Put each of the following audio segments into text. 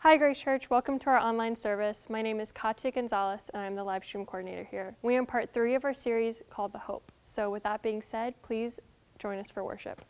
Hi Grace Church, welcome to our online service. My name is Katya Gonzalez and I'm the live stream coordinator here. We are in part three of our series called The Hope. So with that being said, please join us for worship.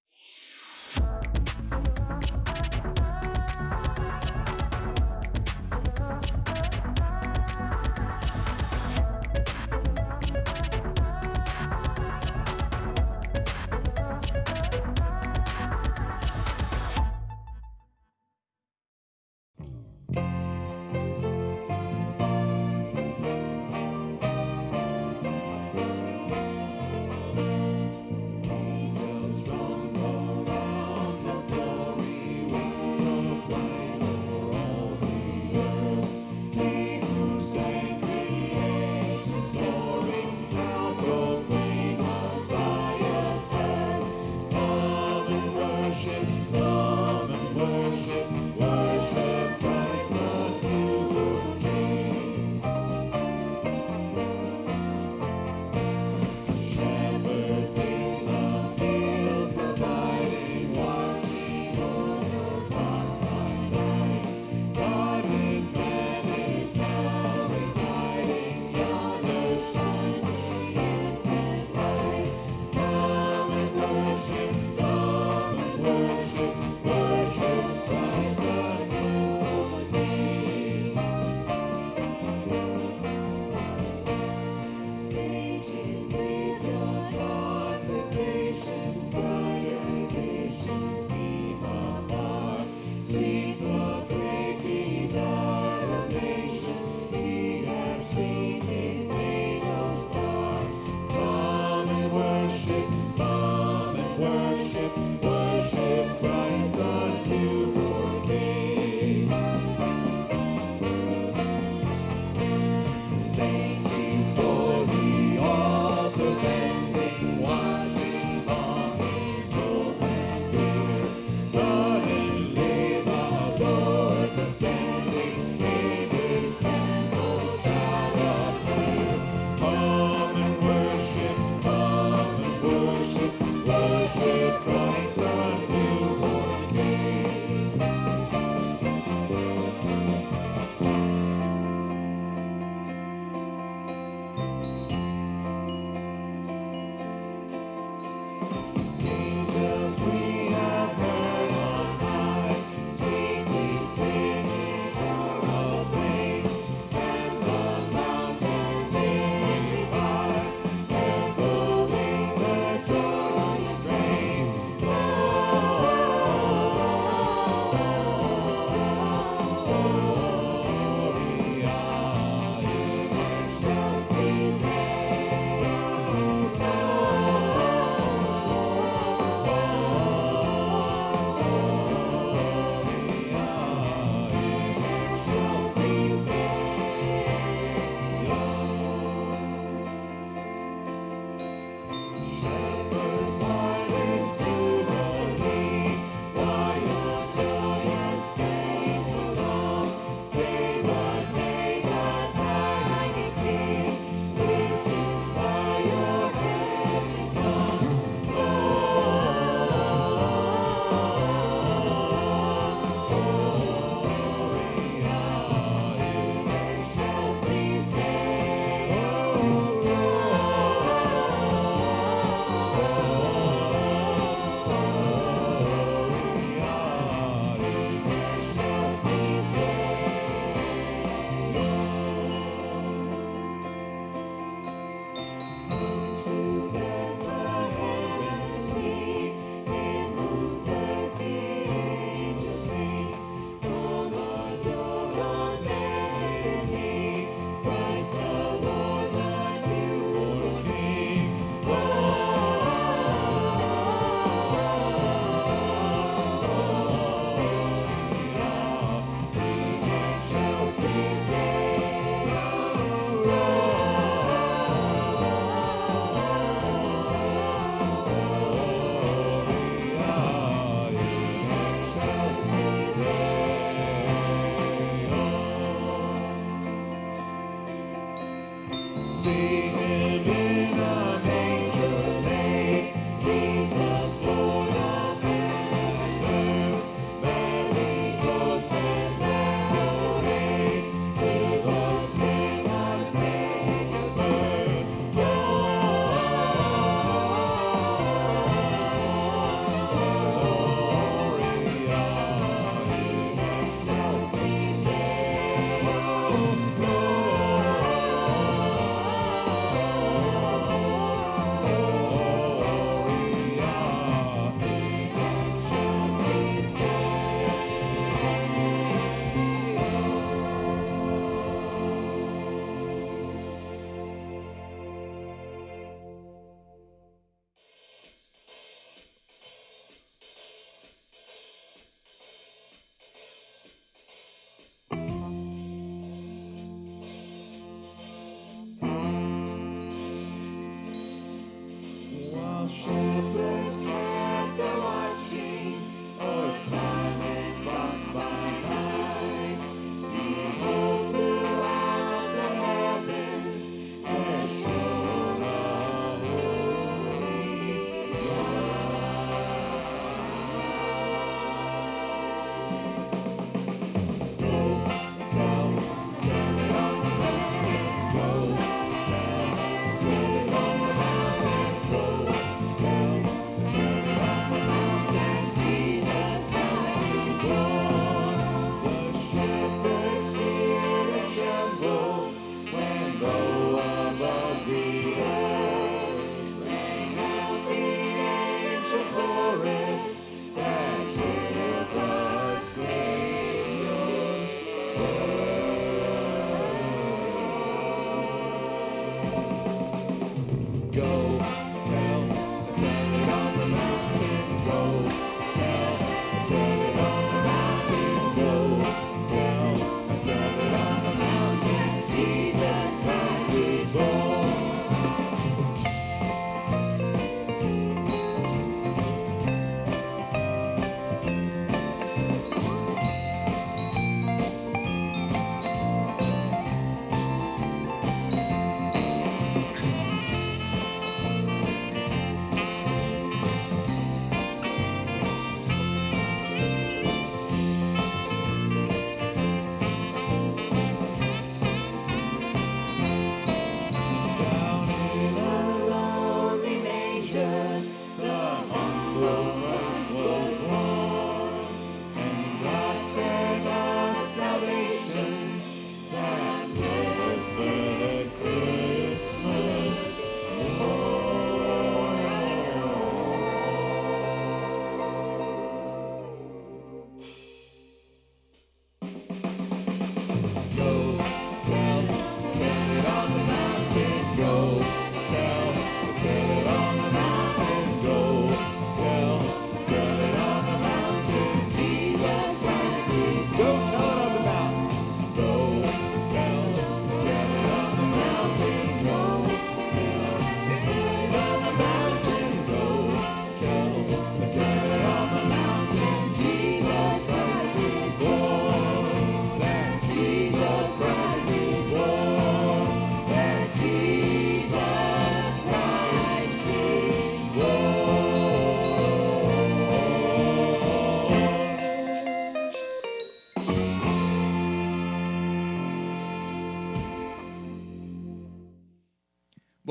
Rejoice and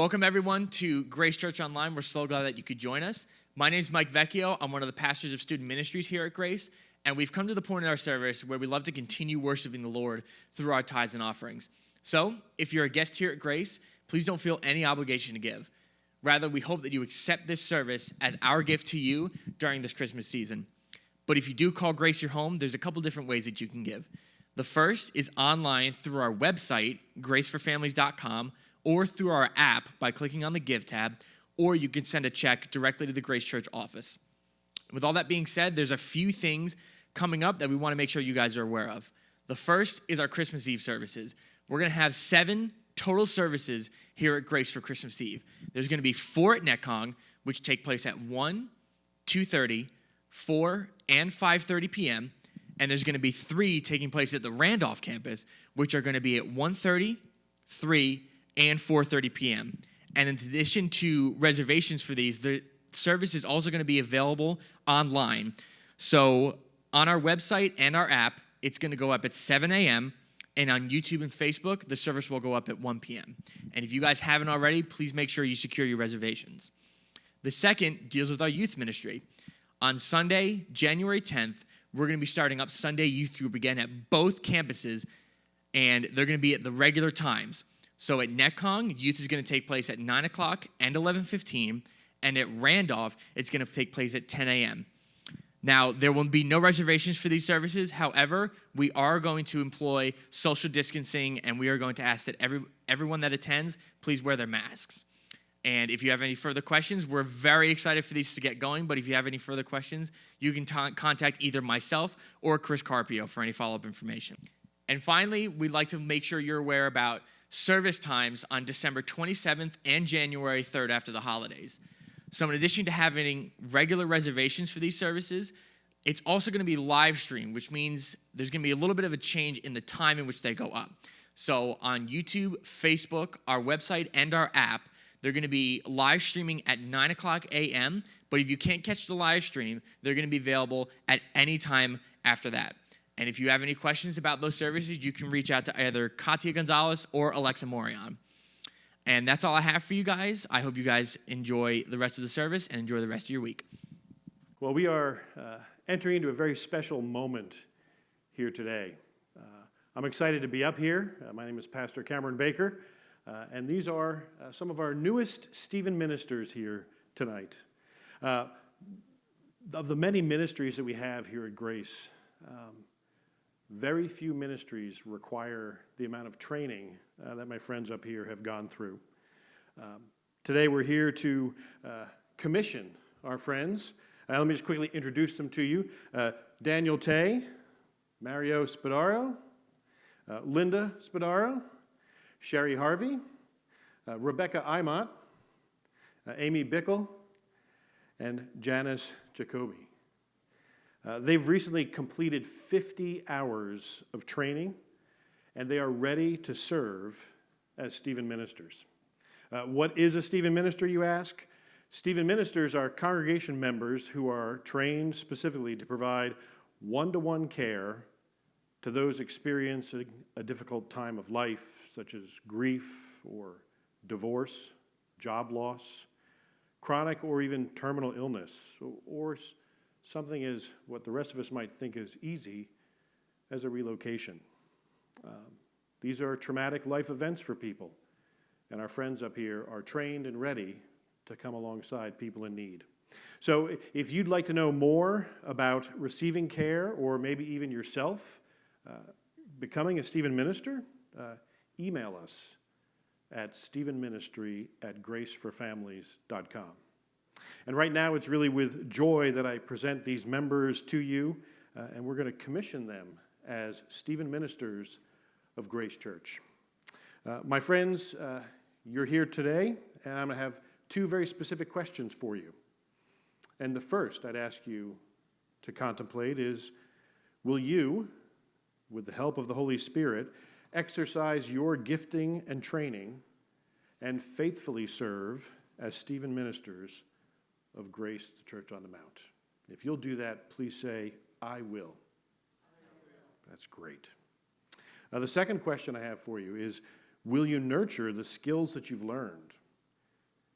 Welcome, everyone, to Grace Church Online. We're so glad that you could join us. My name is Mike Vecchio. I'm one of the pastors of student ministries here at Grace, and we've come to the point in our service where we love to continue worshiping the Lord through our tithes and offerings. So, if you're a guest here at Grace, please don't feel any obligation to give. Rather, we hope that you accept this service as our gift to you during this Christmas season. But if you do call Grace your home, there's a couple different ways that you can give. The first is online through our website, graceforfamilies.com or through our app by clicking on the Give tab, or you can send a check directly to the Grace Church office. With all that being said, there's a few things coming up that we want to make sure you guys are aware of. The first is our Christmas Eve services. We're going to have seven total services here at Grace for Christmas Eve. There's going to be four at Netcong, which take place at 1, 2.30, 4, and 5.30 p.m., and there's going to be three taking place at the Randolph campus, which are going to be at 1.30, 3, and 4:30 p.m. And in addition to reservations for these, the service is also going to be available online. So on our website and our app, it's going to go up at 7 a.m. And on YouTube and Facebook, the service will go up at 1 p.m. And if you guys haven't already, please make sure you secure your reservations. The second deals with our youth ministry. On Sunday, January 10th, we're going to be starting up Sunday Youth Group again at both campuses, and they're going to be at the regular times. So at Netcong, youth is going to take place at 9 o'clock and 11.15, and at Randolph, it's going to take place at 10 a.m. Now, there will be no reservations for these services. However, we are going to employ social distancing, and we are going to ask that every, everyone that attends please wear their masks. And if you have any further questions, we're very excited for these to get going. But if you have any further questions, you can contact either myself or Chris Carpio for any follow up information. And finally, we'd like to make sure you're aware about service times on December 27th and January 3rd after the holidays. So, in addition to having regular reservations for these services, it's also going to be live streamed, which means there's going to be a little bit of a change in the time in which they go up. So, on YouTube, Facebook, our website, and our app, they're going to be live streaming at 9 o'clock a.m. But if you can't catch the live stream, they're going to be available at any time after that. And if you have any questions about those services, you can reach out to either Katia Gonzalez or Alexa Morion. And that's all I have for you guys. I hope you guys enjoy the rest of the service and enjoy the rest of your week. Well, we are uh, entering into a very special moment here today. Uh, I'm excited to be up here. Uh, my name is Pastor Cameron Baker, uh, and these are uh, some of our newest Stephen ministers here tonight. Uh, of the many ministries that we have here at Grace, um, very few ministries require the amount of training uh, that my friends up here have gone through. Um, today we're here to uh, commission our friends. Uh, let me just quickly introduce them to you. Uh, Daniel Tay, Mario Spadaro, uh, Linda Spadaro, Sherry Harvey, uh, Rebecca Imott, Amy Bickle, and Janice Jacoby. Uh, they've recently completed 50 hours of training, and they are ready to serve as Stephen ministers. Uh, what is a Stephen minister, you ask? Stephen ministers are congregation members who are trained specifically to provide one to one care to those experiencing a difficult time of life, such as grief or divorce, job loss, chronic or even terminal illness, or something is what the rest of us might think is easy as a relocation. Um, these are traumatic life events for people, and our friends up here are trained and ready to come alongside people in need. So if you'd like to know more about receiving care or maybe even yourself uh, becoming a Stephen minister, uh, email us at stephenministry at graceforfamilies.com. And right now, it's really with joy that I present these members to you, uh, and we're going to commission them as Stephen ministers of Grace Church. Uh, my friends, uh, you're here today, and I'm going to have two very specific questions for you. And the first I'd ask you to contemplate is Will you, with the help of the Holy Spirit, exercise your gifting and training and faithfully serve as Stephen ministers of Grace, the Church on the Mount. If you'll do that, please say, I will. I will. That's great. Now, the second question I have for you is Will you nurture the skills that you've learned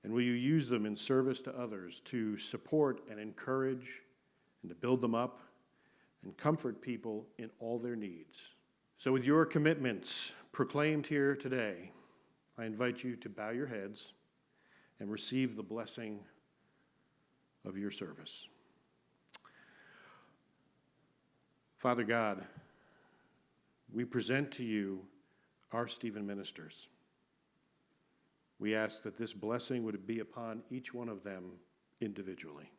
And will you use them in service to others to support and encourage and to build them up and comfort people in all their needs? So, with your commitments proclaimed here today, I invite you to bow your heads and receive the blessing of your service. Father God, we present to you our Stephen ministers. We ask that this blessing would be upon each one of them individually.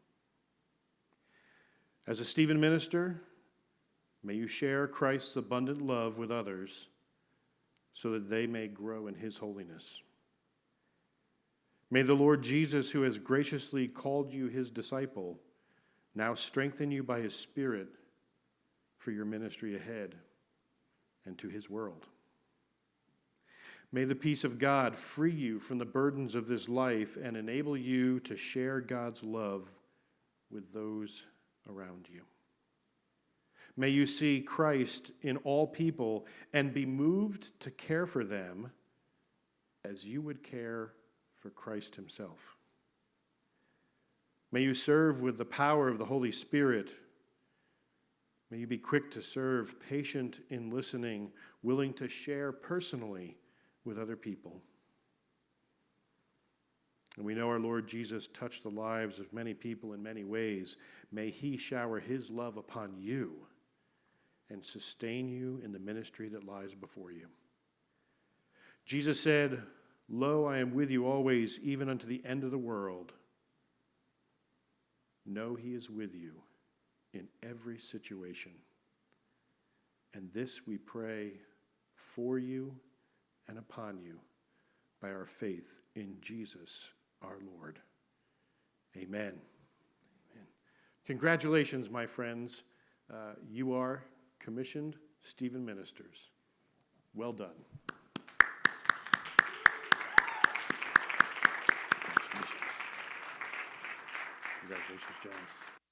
As a Stephen minister, may you share Christ's abundant love with others so that they may grow in his holiness. May the Lord Jesus, who has graciously called you his disciple, now strengthen you by his Spirit for your ministry ahead and to his world. May the peace of God free you from the burdens of this life and enable you to share God's love with those around you. May you see Christ in all people and be moved to care for them as you would care for Christ Himself. May you serve with the power of the Holy Spirit. May you be quick to serve, patient in listening, willing to share personally with other people. And we know our Lord Jesus touched the lives of many people in many ways. May He shower His love upon you and sustain you in the ministry that lies before you. Jesus said, Lo, I am with you always, even unto the end of the world. Know He is with you in every situation. And this we pray for you and upon you by our faith in Jesus our Lord. Amen. Amen. Congratulations, my friends. Uh, you are commissioned Stephen ministers. Well done. Congratulations. Congratulations, Janice.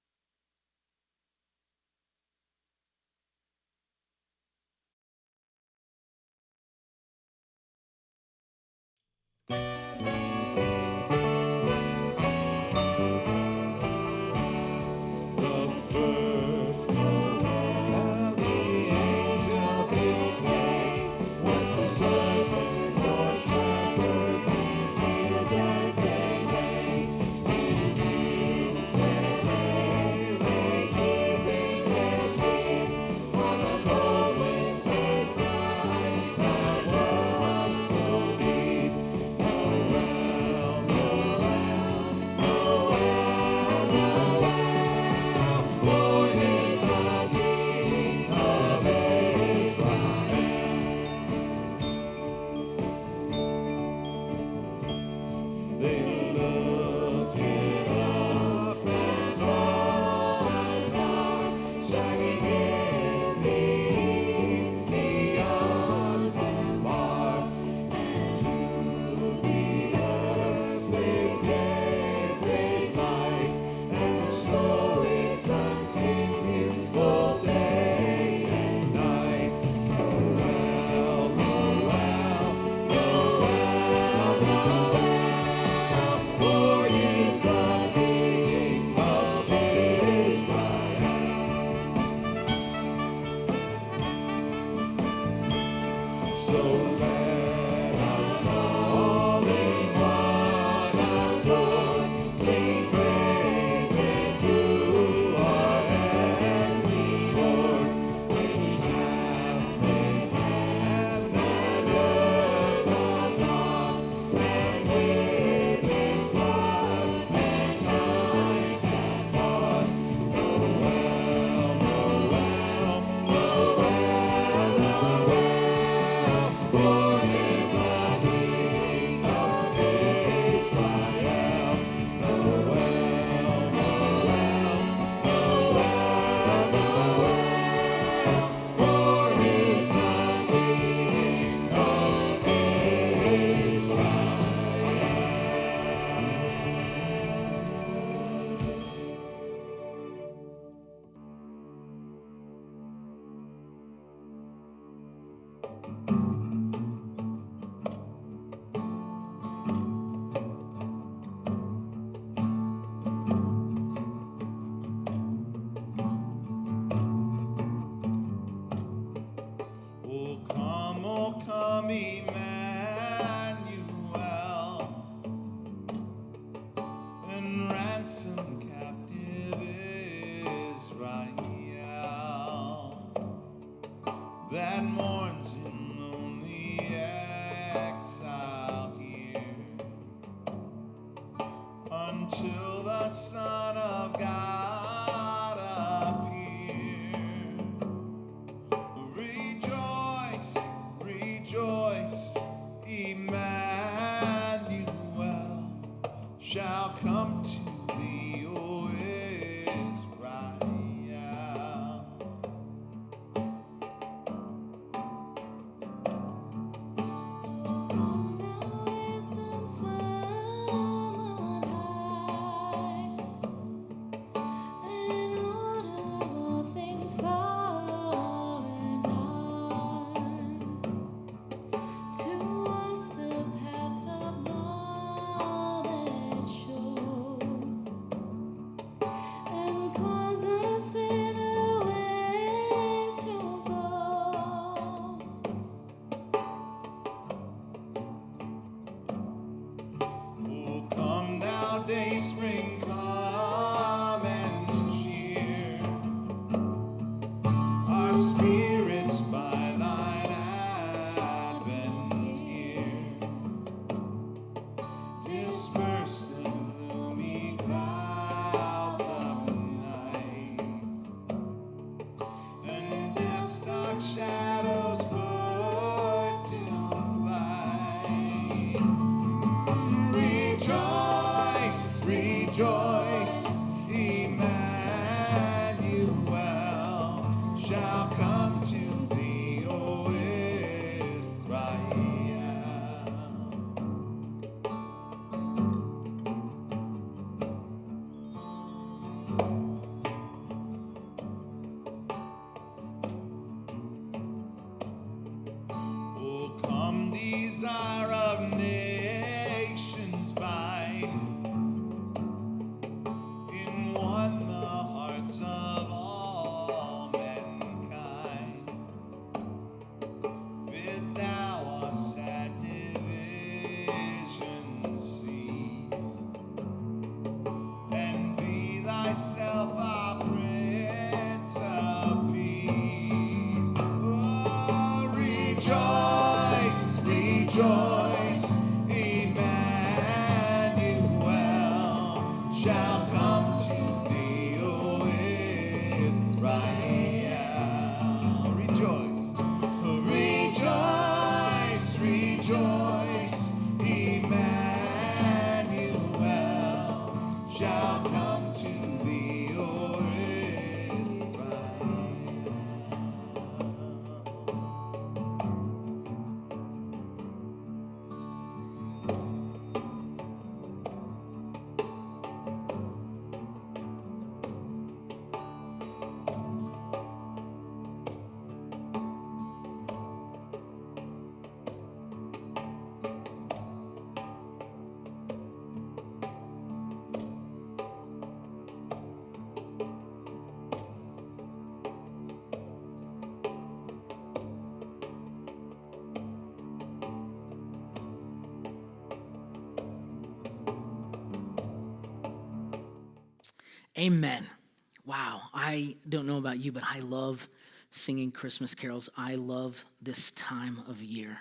Amen. Wow. I don't know about you, but I love singing Christmas carols. I love this time of year.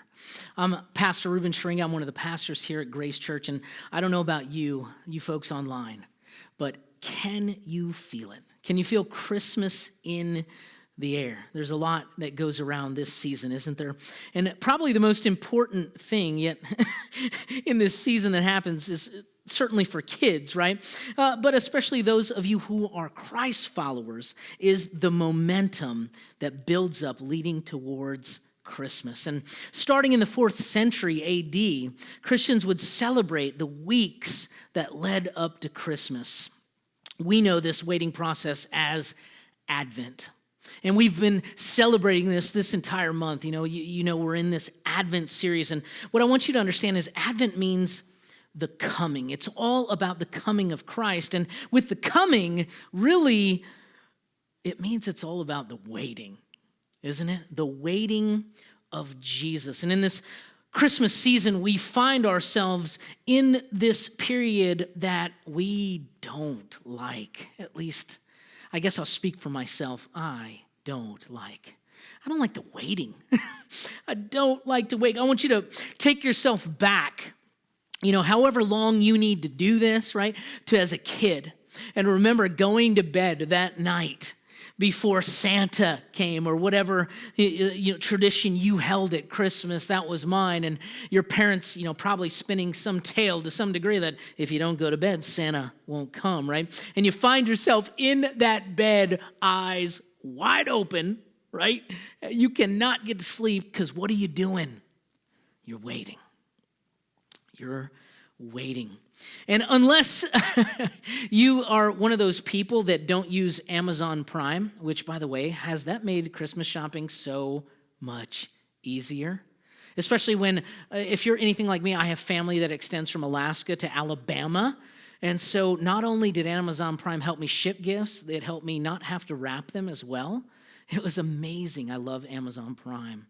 I'm Pastor Ruben Schring. I'm one of the pastors here at Grace Church. And I don't know about you, you folks online, but can you feel it? Can you feel Christmas in the air? There's a lot that goes around this season, isn't there? And probably the most important thing yet in this season that happens is certainly for kids, right? Uh, but especially those of you who are Christ followers, is the momentum that builds up leading towards Christmas. And starting in the fourth century AD, Christians would celebrate the weeks that led up to Christmas. We know this waiting process as Advent. And we've been celebrating this this entire month. You know, you, you know, we're in this Advent series. And what I want you to understand is Advent means the coming. It's all about the coming of Christ. And with the coming, really, it means it's all about the waiting. isn't it? The waiting of Jesus. And in this Christmas season, we find ourselves in this period that we don't like. At least, I guess I'll speak for myself. I don't like. I don't like the waiting. I don't like to wait. I want you to take yourself back, you know, however long you need to do this, right? To as a kid. And remember going to bed that night before Santa came or whatever you know, tradition you held at Christmas. That was mine. And your parents, you know, probably spinning some tale to some degree that if you don't go to bed, Santa won't come, right? And you find yourself in that bed, eyes wide open, right? You cannot get to sleep because what are you doing? You're waiting. You're waiting. And unless you are one of those people that don't use Amazon Prime, which, by the way, has that made Christmas shopping so much easier? Especially when, uh, if you're anything like me, I have family that extends from Alaska to Alabama. And so not only did Amazon Prime help me ship gifts, it helped me not have to wrap them as well. It was amazing. I love Amazon Prime.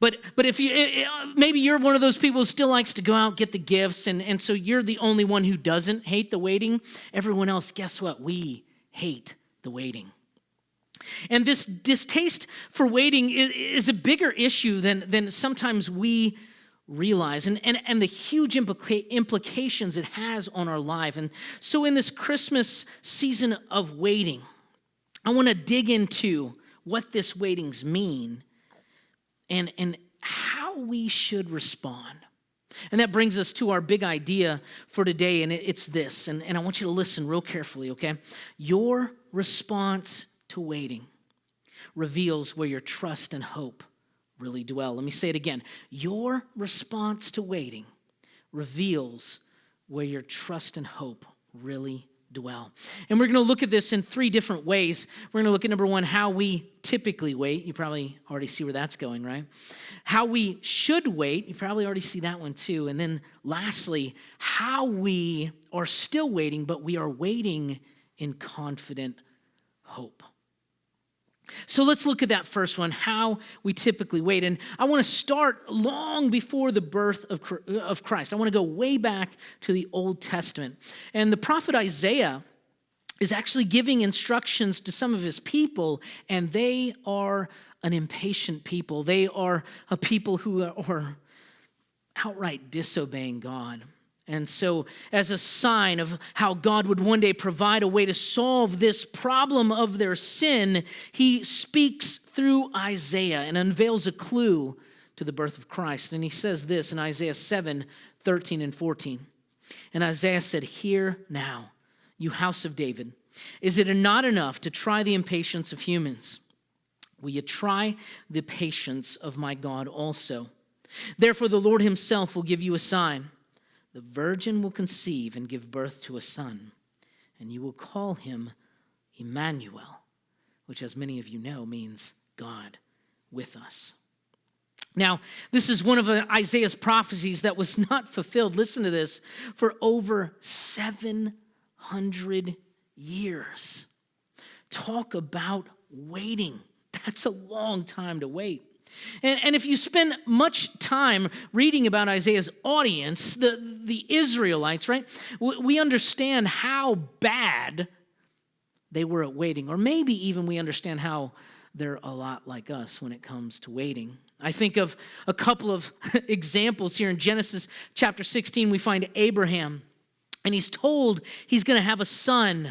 But, but if you, eh, eh, maybe you're one of those people who still likes to go out, get the gifts, and, and so you're the only one who doesn't hate the waiting. Everyone else, guess what? We hate the waiting. And this distaste for waiting is, is a bigger issue than, than sometimes we realize and, and, and the huge implica- implications it has on our life. And so, in this Christmas season of waiting, I want to dig into what this waitings mean and, and how we should respond. And that brings us to our big idea for today, and it's this. And, and I want you to listen real carefully, okay? Your response to waiting reveals where your trust and hope really dwell. Let me say it again. Your response to waiting reveals where your trust and hope really dwell. And we're going to look at this in three different ways. We're going to look at number one, how we typically wait. You probably already see where that's going, right? How we should wait. You probably already see that one too. And then lastly, how we are still waiting, but we are waiting in confident hope. So let's look at that first one, how we typically wait. And I want to start long before the birth of, Christ. I want to go way back to the Old Testament. And the prophet Isaiah is actually giving instructions to some of his people, and they are an impatient people. They are a people who are outright disobeying God. And so, as a sign of how God would one day provide a way to solve this problem of their sin, he speaks through Isaiah and unveils a clue to the birth of Christ. And he says this in Isaiah 7 13 and 14. And Isaiah said, Hear now, you house of David. Is it not enough to try the impatience of humans? Will you try the patience of my God also? Therefore, the Lord himself will give you a sign. The virgin will conceive and give birth to a son, and you will call him Emmanuel, which, as many of you know, means God with us. Now, this is one of Isaiah's prophecies that was not fulfilled, listen to this, for over 700 years. Talk about waiting. That's a long time to wait. And, and if you spend much time reading about Isaiah's audience, the, the Israelites, right, we understand how bad they were at waiting. Or maybe even we understand how they're a lot like us when it comes to waiting. I think of a couple of examples here in Genesis chapter 16. We find Abraham, and he's told he's going to have a son,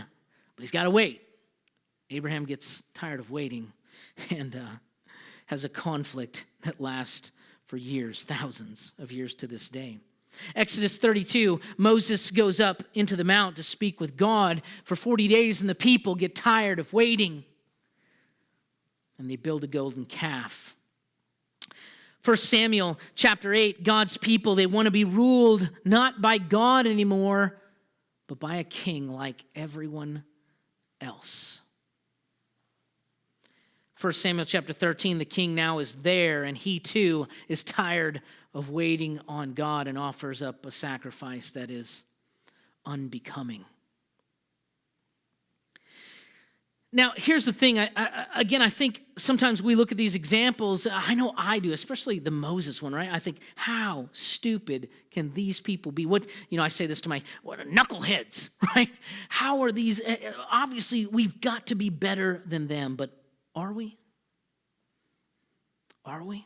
but he's got to wait. Abraham gets tired of waiting, and uh, has a conflict that lasts for years, thousands of years to this day. Exodus 32, Moses goes up into the mount to speak with God for 40 days, and the people get tired of waiting. And they build a golden calf. 1 Samuel chapter 8, God's people, they want to be ruled not by God anymore, but by a king like everyone else. 1 Samuel chapter 13, the king now is there, and he too is tired of waiting on God and offers up a sacrifice that is unbecoming. Now, here's the thing. I, I, again, I think sometimes we look at these examples. I know I do, especially the Moses one, right? I think, how stupid can these people be? What you know, I say this to my what a knuckleheads, right? How are these? eh, eh, Obviously, we've got to be better than them, but are we? Are we?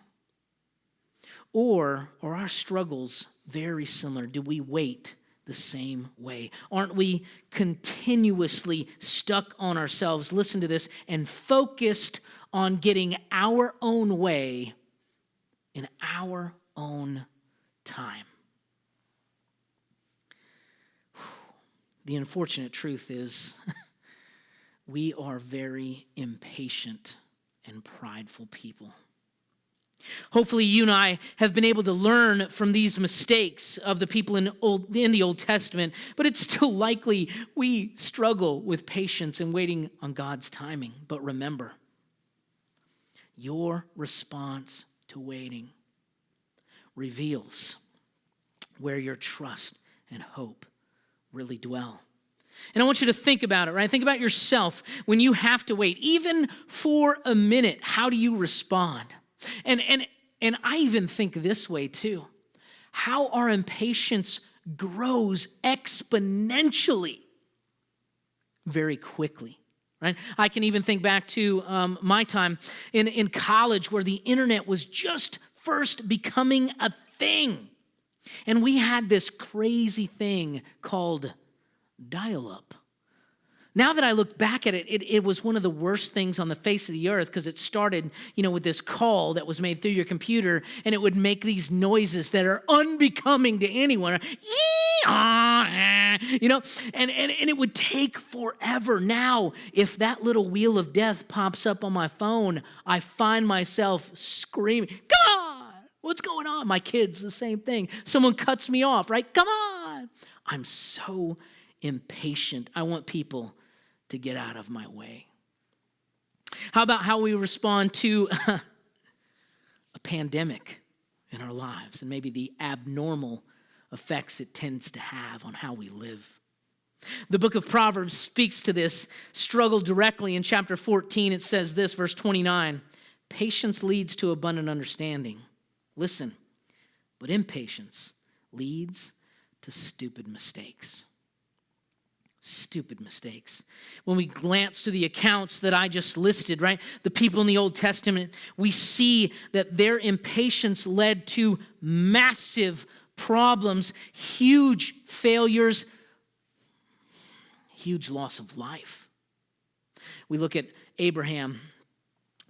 Or are our struggles very similar? Do we wait the same way? Aren't we continuously stuck on ourselves, listen to this, and focused on getting our own way in our own time? The unfortunate truth is we are very impatient and prideful people. Hopefully, you and I have been able to learn from these mistakes of the people in, old, in the Old Testament, but it's still likely we struggle with patience and waiting on God's timing. But remember, your response to waiting reveals where your trust and hope really dwell. And I want you to think about it, right? Think about yourself when you have to wait, even for a minute. How do you respond? And, and, and I even think this way too how our impatience grows exponentially very quickly. Right? I can even think back to um, my time in, in college where the internet was just first becoming a thing. And we had this crazy thing called dial up. Now that I look back at it, it, it was one of the worst things on the face of the earth because it started, you know, with this call that was made through your computer and it would make these noises that are unbecoming to anyone. You know, and, and, and it would take forever. Now, if that little wheel of death pops up on my phone, I find myself screaming, Come on! What's going on? My kids, the same thing. Someone cuts me off, right? Come on! I'm so impatient. I want people to get out of my way. How about how we respond to a pandemic in our lives and maybe the abnormal effects it tends to have on how we live? The book of Proverbs speaks to this struggle directly. In chapter 14, it says this, verse 29 Patience leads to abundant understanding. Listen, but impatience leads to stupid mistakes stupid mistakes. When we glance through the accounts that I just listed, right, the people in the Old Testament, we see that their impatience led to massive problems, huge failures, huge loss of life. We look at Abraham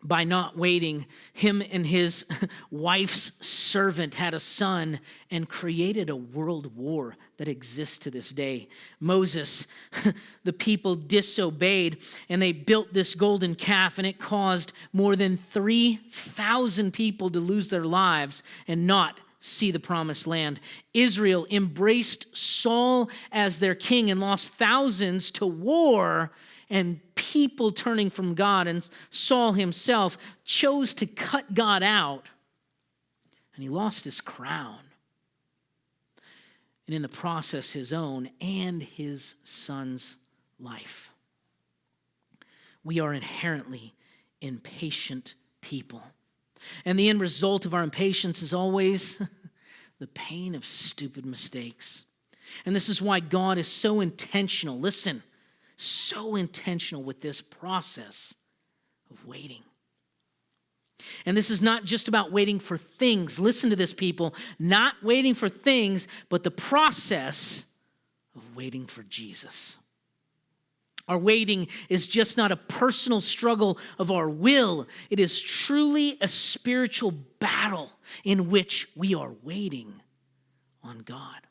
by not waiting, him and his wife's servant had a son and created a world war that exists to this day. Moses, the people disobeyed and they built this golden calf, and it caused more than 3,000 people to lose their lives and not see the promised land. Israel embraced Saul as their king and lost thousands to war and people turning from God. And Saul himself chose to cut God out, and he lost his crown. And in the process, his own and his son's life. We are inherently impatient people. And the end result of our impatience is always the pain of stupid mistakes. And this is why God is so intentional. Listen, so intentional with this process of waiting. And this is not just about waiting for things. Listen to this, people. Not waiting for things, but the process of waiting for Jesus. Our waiting is just not a personal struggle of our will, it is truly a spiritual battle in which we are waiting on God.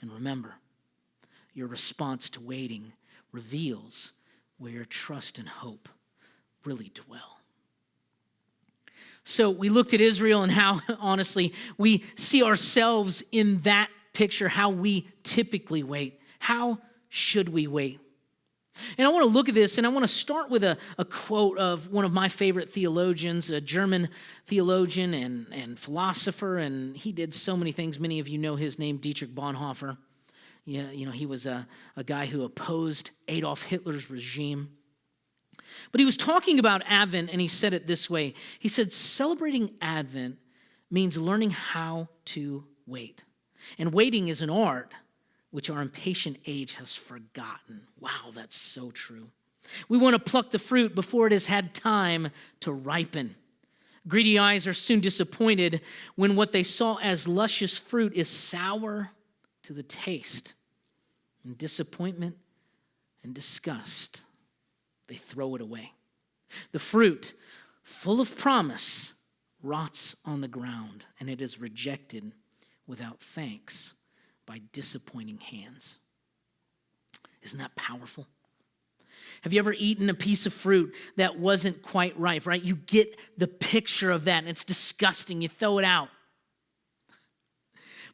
And remember, your response to waiting reveals where your trust and hope really dwell. So we looked at Israel and how, honestly, we see ourselves in that picture, how we typically wait. How should we wait? And I want to look at this, and I want to start with a, a quote of one of my favorite theologians, a German theologian and, and philosopher, and he did so many things. Many of you know his name, Dietrich Bonhoeffer. Yeah, you know, he was a, a guy who opposed Adolf Hitler's regime. But he was talking about Advent and he said it this way He said, celebrating Advent means learning how to wait. And waiting is an art which our impatient age has forgotten. Wow, that's so true. We want to pluck the fruit before it has had time to ripen. Greedy eyes are soon disappointed when what they saw as luscious fruit is sour to the taste. And disappointment and disgust, they throw it away. The fruit, full of promise, rots on the ground and it is rejected without thanks by disappointing hands. Isn't that powerful? Have you ever eaten a piece of fruit that wasn't quite ripe, right? You get the picture of that and it's disgusting. You throw it out.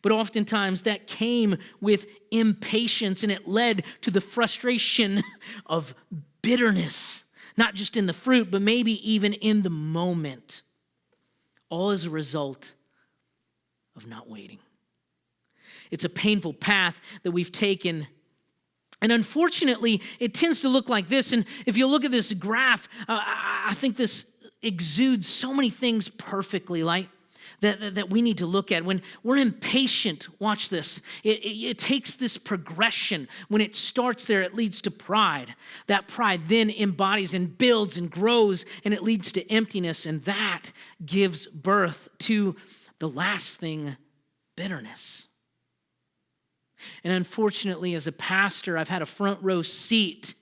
But oftentimes that came with impatience and it led to the frustration of bitterness, not just in the fruit, but maybe even in the moment. All as a result of not waiting. It's a painful path that we've taken. And unfortunately, it tends to look like this. And if you look at this graph, uh, I I think this exudes so many things perfectly, like that, that, we need to look at. When we're impatient, watch this. It, it, it takes this progression. When it starts there, it leads to pride. That pride then embodies and builds and grows, and it leads to emptiness. And that gives birth to the last thing bitterness. And unfortunately, as a pastor, I've had a front row seat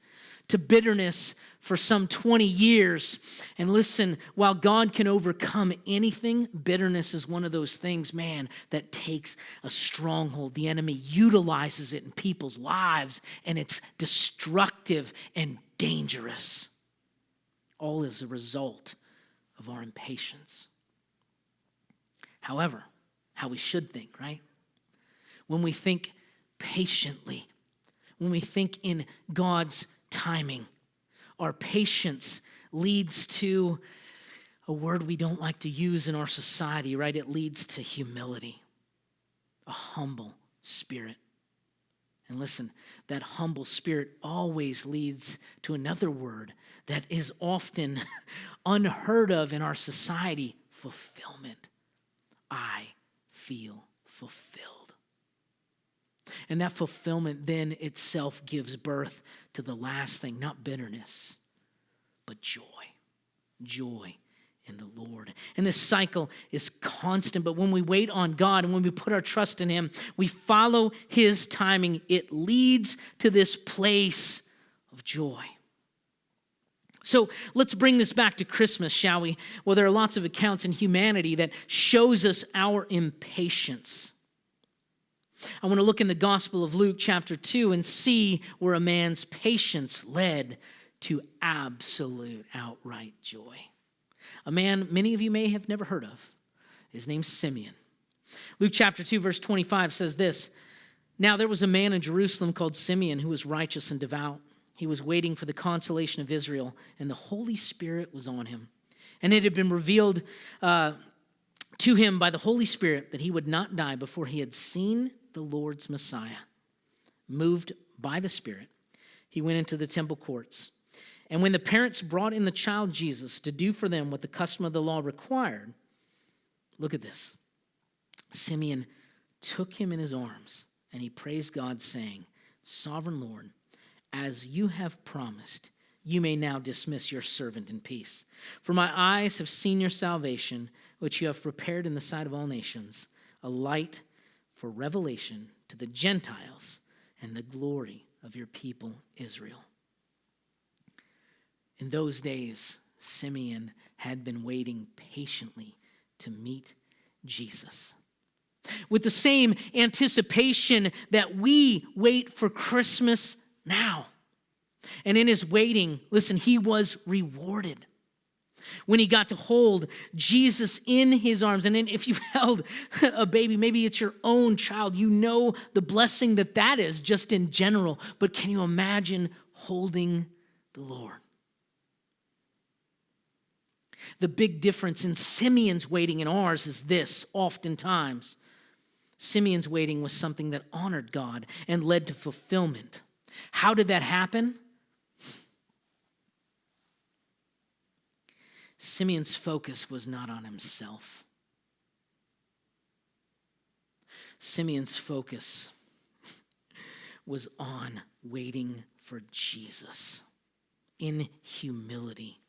to bitterness for some 20 years. And listen, while God can overcome anything, bitterness is one of those things, man, that takes a stronghold. The enemy utilizes it in people's lives, and it's destructive and dangerous. All as a result of our impatience. However, how we should think, right? When we think patiently, when we think in God's timing, our patience leads to a word we don't like to use in our society, right? It leads to humility, a humble spirit. And listen, that humble spirit always leads to another word that is often unheard of in our society fulfillment. I feel fulfilled. And that fulfillment then itself gives birth to the last thing, not bitterness, but joy. Joy in the Lord. And this cycle is constant, but when we wait on God and when we put our trust in Him, we follow His timing, it leads to this place of joy. So let's bring this back to Christmas, shall we? Well, there are lots of accounts in humanity that shows us our impatience. I want to look in the Gospel of Luke, chapter 2, and see where a man's patience led to absolute outright joy. A man many of you may have never heard of. His name's Simeon. Luke chapter 2, verse 25 says this Now there was a man in Jerusalem called Simeon who was righteous and devout. He was waiting for the consolation of Israel, and the Holy Spirit was on him. And it had been revealed uh, to him by the Holy Spirit that he would not die before he had seen the Lord's Messiah. Moved by the Spirit, he went into the temple courts. And when the parents brought in the child Jesus to do for them what the custom of the law required, look at this. Simeon took him in his arms and he praised God, saying, Sovereign Lord, as you have promised, you may now dismiss your servant in peace. For my eyes have seen your salvation, which you have prepared in the sight of all nations, a light for revelation to the Gentiles and the glory of your people Israel. In those days, Simeon had been waiting patiently to meet Jesus. With the same anticipation that we wait for Christmas now. And in his waiting, listen, he was rewarded when he got to hold Jesus in his arms. And if you've held a baby, maybe it's your own child, you know the blessing that that is just in general. But can you imagine holding the Lord? The big difference in Simeon's waiting and ours is this oftentimes. Simeon's waiting was something that honored God and led to fulfillment. How did that happen? Simeon's focus was not on himself. Simeon's focus was on waiting for Jesus in humility.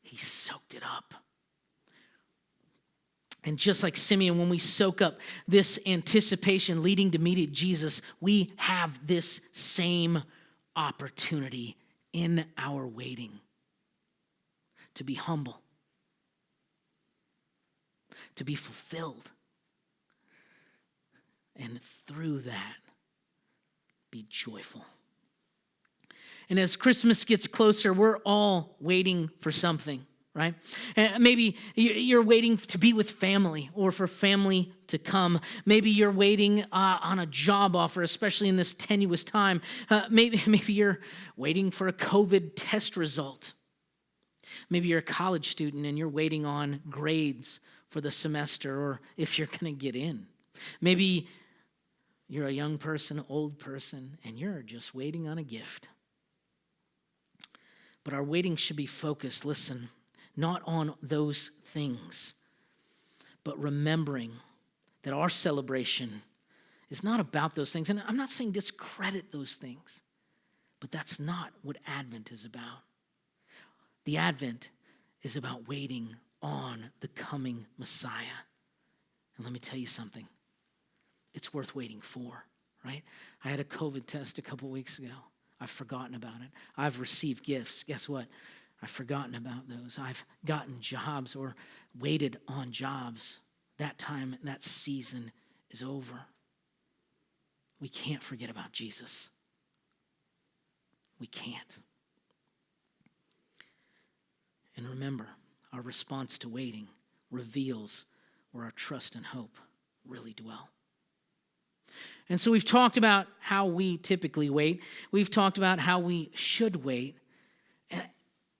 He soaked it up. And just like Simeon, when we soak up this anticipation leading to meet Jesus, we have this same opportunity in our waiting to be humble, to be fulfilled, and through that, be joyful. And as Christmas gets closer, we're all waiting for something, right? Maybe you- you're waiting to be with family or for family to come. Maybe you're waiting uh, on a job offer, especially in this tenuous time. Uh, maybe, maybe you're waiting for a COVID test result. Maybe you're a college student and you're waiting on grades for the semester or if you're going to get in. Maybe you're a young person, old person, and you're just waiting on a gift. But our waiting should be focused, listen, not on those things, but remembering that our celebration is not about those things. And I'm not saying discredit those things, but that's not what Advent is about. The Advent is about waiting on the coming Messiah. And let me tell you something it's worth waiting for, right? I had a COVID test a couple weeks ago. I've forgotten about it. I've received gifts. Guess what? I've forgotten about those. I've gotten jobs or waited on jobs. That time, that season is over. We can't forget about Jesus. We can't. And remember, our response to waiting reveals where our trust and hope really dwell. And so we've talked about how we typically wait. We've talked about how we should wait.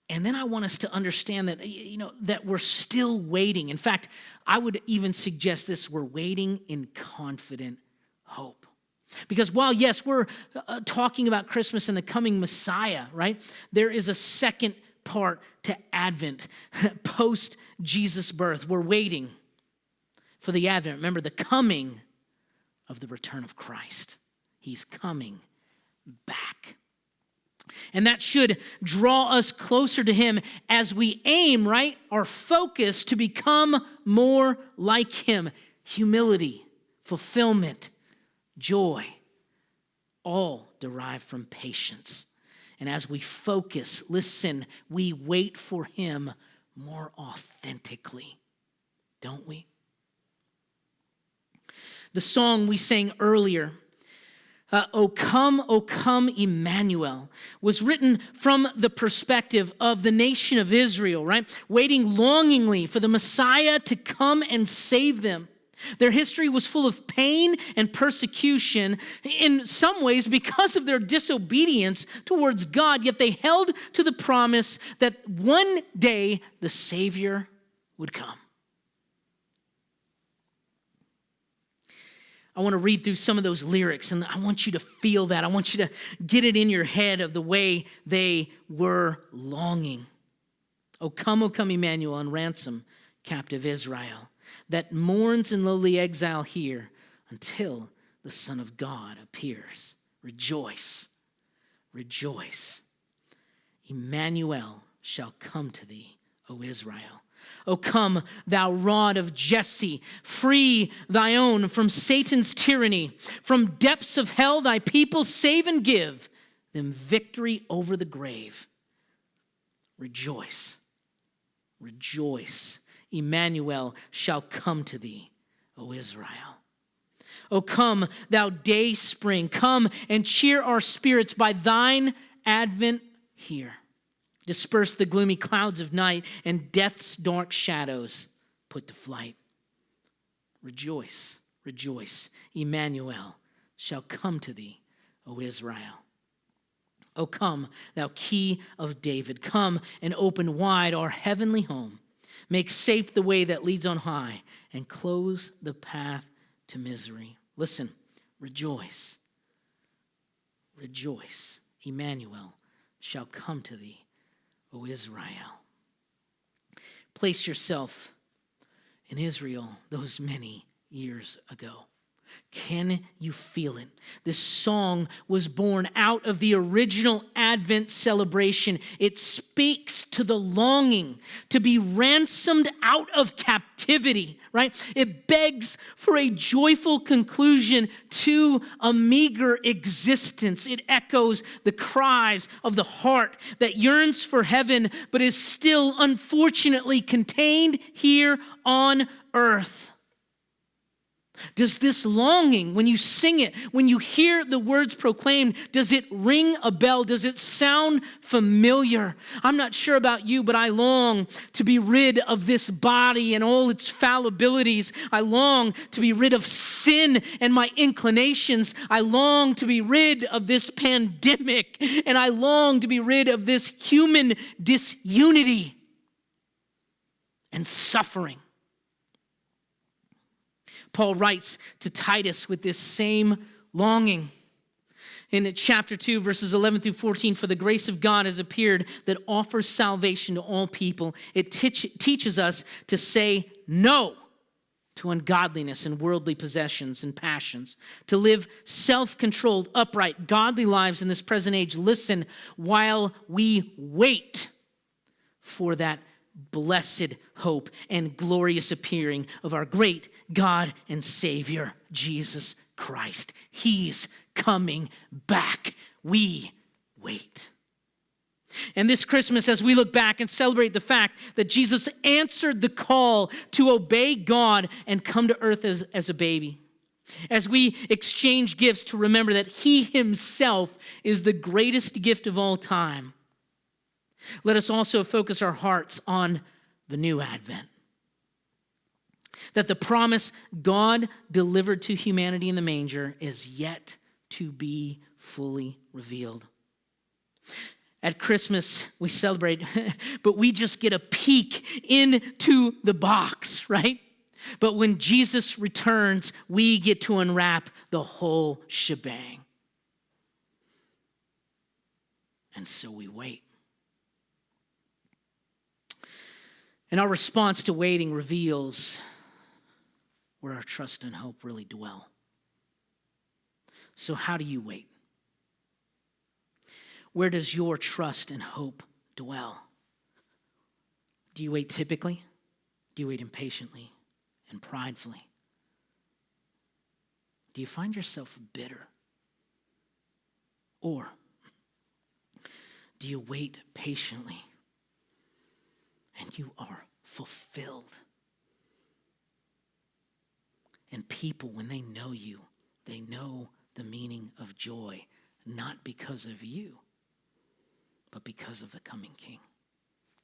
And, then I want us to understand that, you know, that we're still waiting. In fact, I would even suggest this we're waiting in confident hope. Because while, yes, we're uh, talking about Christmas and the coming Messiah, right? There is a second part to Advent, post Jesus' birth. We're waiting for the Advent. Remember, the coming of the return of Christ. He's coming back. And that should draw us closer to Him as we aim, right, our focus to become more like Him. Humility, fulfillment, joy, all derived from patience. And as we focus, listen, we wait for Him more authentically, don't we? the song we sang earlier, uh, O come, O come, Emmanuel, was written from the perspective of the nation of Israel, right? Waiting longingly for the Messiah to come and save them. Their history was full of pain and persecution, in some ways because of their disobedience towards God, yet they held to the promise that one day the Savior would come. I want to read through some of those lyrics and I want you to feel that. I want you to get it in your head of the way they were longing. O come, O come, Emmanuel, and ransom captive Israel that mourns in lowly exile here until the Son of God appears. Rejoice, rejoice. Emmanuel shall come to thee, O Israel. O come, thou rod of Jesse, free thy own from Satan's tyranny. From depths of hell, thy people save and give them victory over the grave. Rejoice, rejoice. Emmanuel shall come to thee, O Israel. O come, thou day spring, come and cheer our spirits by thine advent here. Disperse the gloomy clouds of night and death's dark shadows put to flight. Rejoice, rejoice. Emmanuel shall come to thee, O Israel. O come, thou key of David, come and open wide our heavenly home. Make safe the way that leads on high and close the path to misery. Listen, rejoice. Rejoice. Emmanuel shall come to thee, O Israel. Place yourself in Israel those many years ago. Can you feel it? This song was born out of the original Advent celebration. It speaks to the longing to be ransomed out of captivity, right? It begs for a joyful conclusion to a meager existence. It echoes the cries of the heart that yearns for heaven but is still unfortunately contained here on earth. Does this longing, when you sing it, when you hear the words proclaimed, does it ring a bell? Does it sound familiar? I'm not sure about you, but I long to be rid of this body and all its fallibilities. I long to be rid of sin and my inclinations. I long to be rid of this pandemic, and I long to be rid of this human disunity and suffering. Paul writes to Titus with this same longing. In chapter 2, verses 11 through 14, for the grace of God has appeared that offers salvation to all people. It teach, teaches us to say no to ungodliness and worldly possessions and passions, to live self controlled, upright, godly lives in this present age. Listen, while we wait for that blessed hope and glorious appearing of our great God and Savior, Jesus Christ. He's coming back. We wait. And this Christmas, as we look back and celebrate the fact that Jesus answered the call to obey God and come to earth as, as a baby, as we exchange gifts to remember that He Himself is the greatest gift of all time, let us also focus our hearts on the new Advent. That the promise God delivered to humanity in the manger is yet to be fully revealed. At Christmas, we celebrate, but we just get a peek into the box, right? But when Jesus returns, we get to unwrap the whole shebang. And so we wait. And our response to waiting reveals where our trust and hope really dwell. So, how do you wait? Where does your trust and hope dwell? Do you wait typically? Do you wait impatiently and pridefully? Do you find yourself bitter? Or do you wait patiently and you are fulfilled? And people, when they know you, they know the meaning of joy, not because of you, but because of the coming King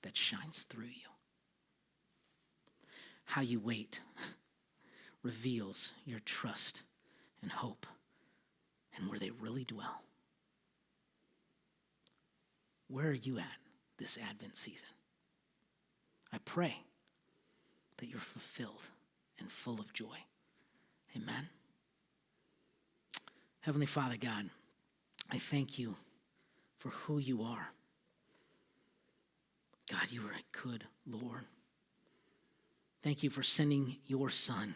that shines through you. How you wait reveals your trust and hope and where they really dwell. Where are you at this Advent season? I pray that you're fulfilled and full of joy. Amen. Heavenly Father God, I thank you for who you are. God, you are a good Lord. Thank you for sending your Son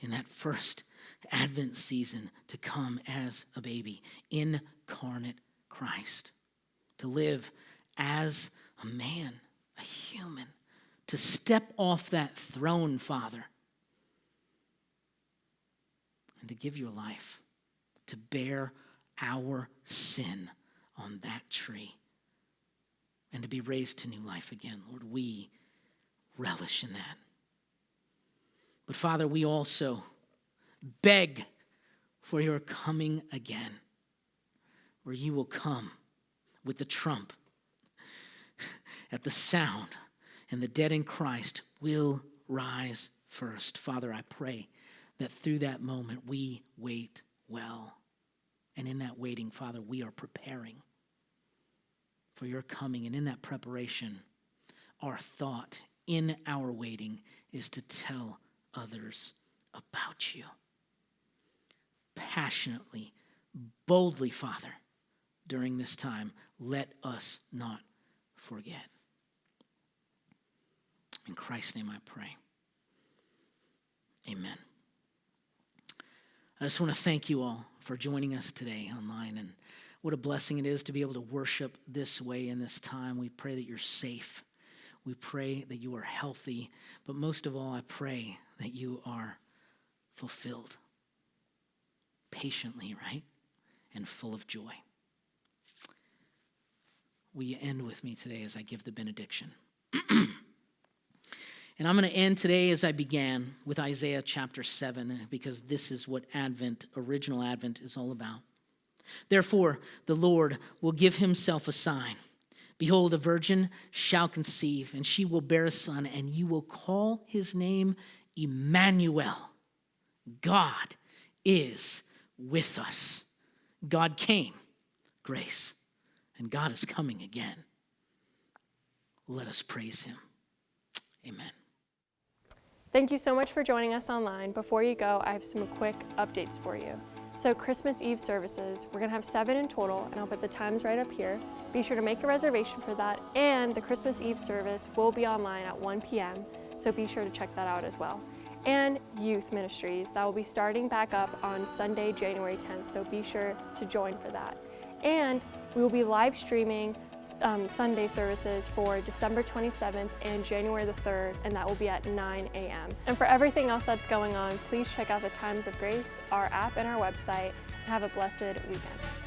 in that first Advent season to come as a baby, incarnate Christ, to live as a man, a human, to step off that throne, Father, and to give your life, to bear our sin on that tree, and to be raised to new life again. Lord, we relish in that. But Father, we also beg for your coming again, where you will come with the trump at the sound, and the dead in Christ will rise first. Father, I pray that through that moment we wait well. And in that waiting, Father, we are preparing for your coming. And in that preparation, our thought in our waiting is to tell others about you. passionately, boldly, Father, during this time. Let us not forget. In Christ's name I pray. Amen. I just want to thank you all for joining us today online and what a blessing it is to be able to worship this way in this time. We pray that you're safe. We pray that you are healthy. But most of all, I pray that you are fulfilled patiently, right? And full of joy. Will you end with me today as I give the benediction? And I'm going to end today as I began with Isaiah chapter 7, because this is what Advent, original Advent, is all about. Therefore, the Lord will give himself a sign. Behold, a virgin shall conceive, and she will bear a son, and you will call his name Emmanuel. God is with us. God came, grace, and God is coming again. Let us praise him. Amen. Thank you so much for joining us online. Before you go, I have some quick updates for you. So Christmas Eve services, we're gonna have seven in total, and I'll put the times right up here. Be sure to make a reservation for that, and the Christmas Eve service will be online at 1 p.m., so be sure to check that out as well. And youth ministries, that will be starting back up on Sunday, January 10th, so be sure to join for that. And we will be live streaming um, Sunday services for December 27th and January the 3rd, and that will be at 9 a.m. And for everything else that's going on, please check out the Times of Grace, our app, and our website. Have a blessed weekend.